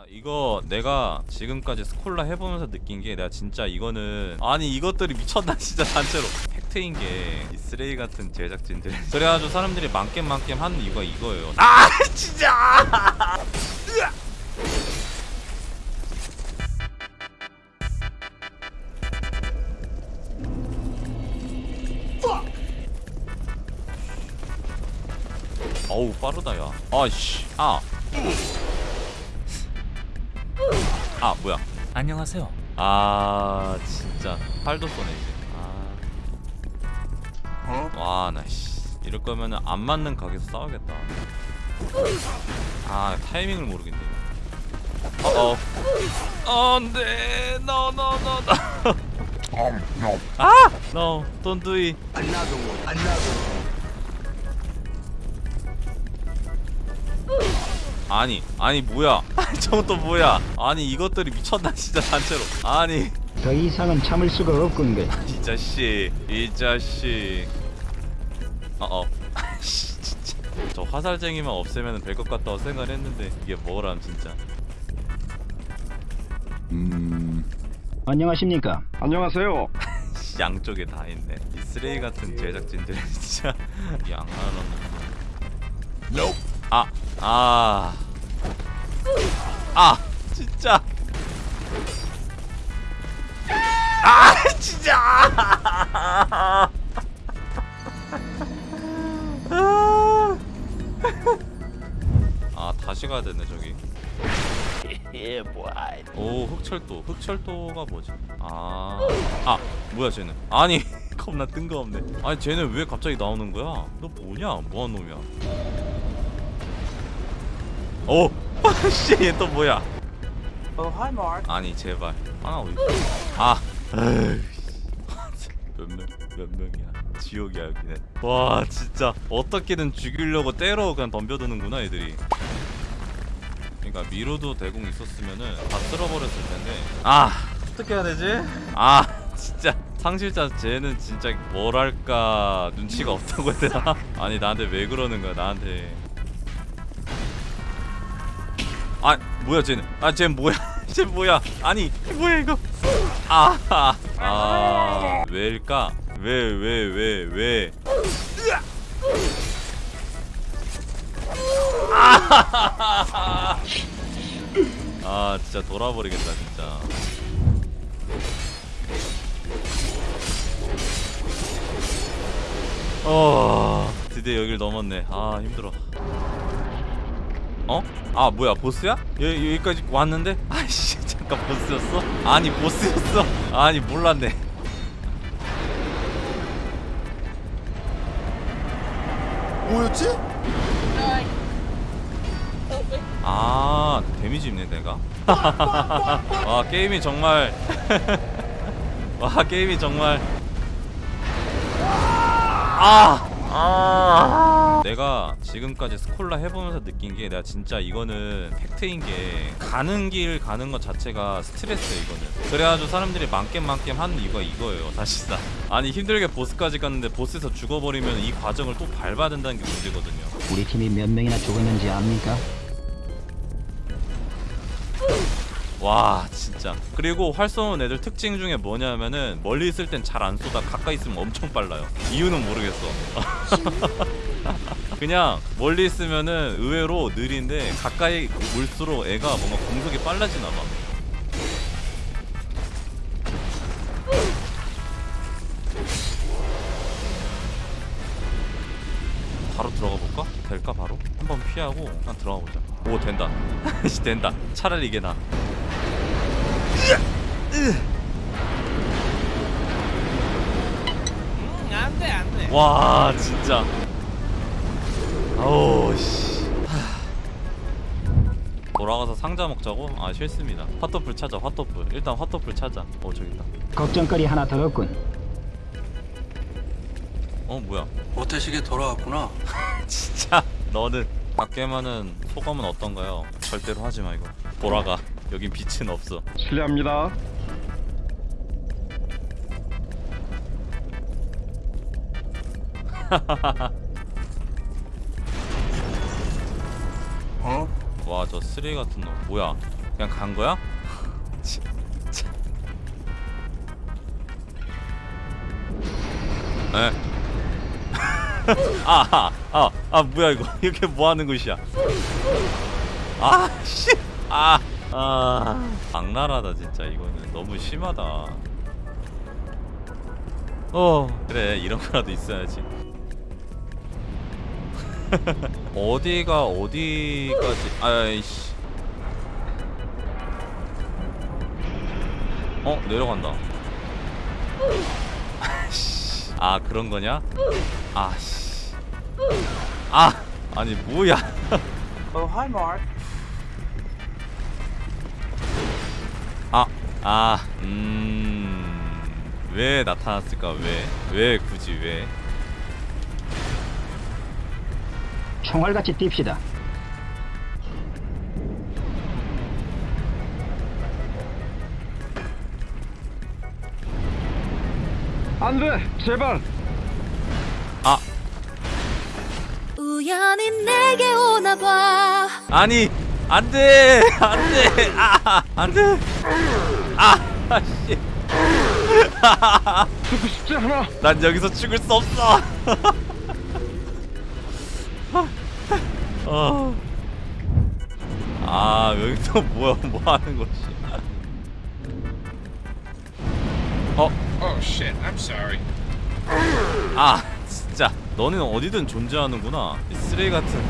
아, 이거 내가 지금까지 스콜라 해보면서 느낀 게 내가 진짜 이거는 아니 이것들이 미쳤나 진짜 단체로. 팩트인 게이 쓰레기 같은 제작진들. 그래가지고 사람들이 만겜 만겜 하는 이유가 이거예요. 아 진짜! 어우 빠르다 야. 아씨. 아 아 뭐야? 안녕하세요. 아 진짜. 팔도 쏘네 이제. 아 와나 씨 이럴 거면은 안 맞는 가게에서 싸우겠다. 아 타이밍을 모르겠네. 어어. 안돼 no no no no. 아! No don't do it 아니 아니 뭐야? 저건 또 뭐야? 아니 이것들이 미쳤나 진짜 단체로. 아니. 더 이상은 참을 수가 없군요. 이 자식 이 자식. 어어. 씨, 진짜. 저 화살쟁이만 없애면 될 것 같다고 생각을 했는데 이게 뭐람 진짜. 안녕하십니까? 안녕하세요. 씨, 양쪽에 다 있네. 이 쓰레기 같은 제작진들 진짜. 양아는 아, 아, 아, 진짜, 아, 진짜, 아, 다시 가야 되네 저기. 오, 흑철도, 흑철도가 뭐지? 아, 아, 뭐야 쟤는? 아니, 겁나 뜬금없네. 아니 쟤는 왜 갑자기 나오는 거야? 너 뭐냐? 뭐한 놈이야? 오! 씨, 얘 또 뭐야? Oh, hi, Mark. 아니 제발 하나 어디? 아, 몇명 몇 명이야? 지옥이야 여기는. 와 진짜 어떻게든 죽이려고 때로 그냥 덤벼드는구나 애들이. 그러니까 미로도 대공 있었으면은 다 쓸어버렸을 텐데. 아 어떻게 해야 되지? 아 진짜 상실자 쟤는 진짜 뭐랄까 눈치가 없다고 해야 되나? 아니 나한테 왜 그러는 거야 나한테. 아 뭐야 쟤는? 아쟤 뭐야? 쟤 뭐야? 아니 뭐야 이거? 아아 아, 왜일까? 왜 왜 왜 왜, 아 진짜 돌아버리겠다 진짜. 어 드디어 여길 넘었네. 아 힘들어 어? 아 뭐야 보스야? 여기, 여기까지 왔는데? 아이씨 잠깐 보스였어? 아니 보스였어? 아니 몰랐네 뭐였지? 아 데미지 입네 내가 와 게임이 정말 와 게임이 정말 아! 아 내가 지금까지 스콜라 해보면서 느낀 게 내가 진짜 이거는 팩트인 게 가는 길 가는 것 자체가 스트레스야 이거는. 그래가지고 사람들이 만겜 만겜 하는 이유가 이거예요 사실상. 아니 힘들게 보스까지 갔는데 보스에서 죽어버리면 이 과정을 또 밟아야 된다는 게 문제거든요. 우리 팀이 몇 명이나 죽었는지 압니까? 와 진짜. 그리고 활 쏘는 애들 특징 중에 뭐냐면은 멀리 있을 땐 잘 안 쏘다 가까이 있으면 엄청 빨라요. 이유는 모르겠어. 그냥 멀리 있으면은 의외로 느린데 가까이 올수록 애가 뭔가 공속이 빨라지나 봐 바로 들어가 볼까? 될까 바로? 한번 피하고 그냥 들어가 보자. 오 된다. 씨, 된다. 차라리 이게 나. 음, 안 돼, 안 돼. 와 진짜. 아우 씨. 돌아가서 상자 먹자고? 아 싫습니다. 핫도플 찾아 핫도플 일단 핫도플 찾아. 어 저기 있다. 걱정거리 하나 더 없군. 어 뭐야 모태식에 돌아왔구나. 진짜 너는 밖에만은 소감은 어떤가요? 절대로 하지마 이거 돌아가 여긴 빛은 없어 실례합니다. 어? 와 저 쓰레기 같은 놈 뭐야 그냥 간 거야? 치- 참. 에? 아, 아, 아, 뭐야 이거? 이렇게 뭐 하는 곳이야? 아, 씨, 아, 아, 악랄하다 진짜 이거는 너무 심하다. 어, 그래 이런 거라도 있어야지. 어디가 어디까지? 아이씨. 어 내려간다. 아씨. 아 그런 거냐? 아씨. 아 아니 뭐야? Oh, hi, Mark. 아, 아, 음, 왜 나타났을까? 왜? 왜 굳이 왜? 총알같이 뜁시다. 안 돼! 제발! 아, 우연히 내게 오나 봐. 아니, 안 돼, 안 돼, 아, 안 돼, 아, 아, 씨, 죽고 싶지 않아! 난 여기서 죽을 수 없어. 어. 아, 여기서 뭐야, 뭐 하는 거지? 어, Oh shit, I'm sorry. 아 너는 어디든 존재하는구나 이 쓰레기 같은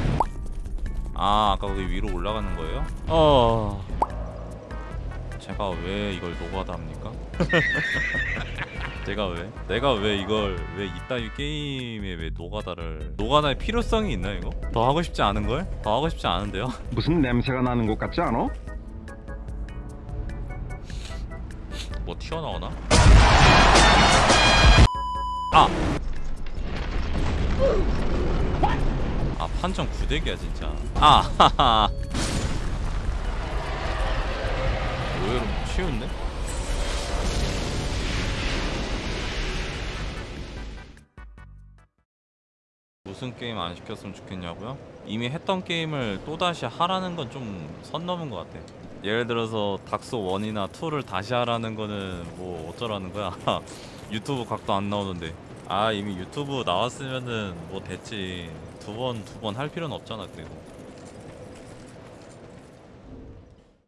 아 아까 거기 위로 올라가는 거예요? 어 제가 왜 이걸 노가다 합니까? 제가 왜? 내가 왜 이걸 왜 이따위 게임에 왜 노가다를 노가다의 필요성이 있나 이거? 더 하고 싶지 않은 걸? 더 하고 싶지 않은데요? 무슨 냄새가 나는 것 같지 않아? 뭐 튀어나오나? 아! 아 판정 구대기야 진짜. 아 하하. 의외로 쉬운데? 무슨 게임 안 시켰으면 좋겠냐고요? 이미 했던 게임을 또다시 하라는 건 좀 선 넘은 것 같아. 예를 들어서 닥소 1이나 2를 다시 하라는 거는 뭐 어쩌라는 거야? 유튜브 각도 안 나오는데. 아 이미 유튜브 나왔으면은 뭐 됐지 두 번 두 번 할 필요는 없잖아 그리고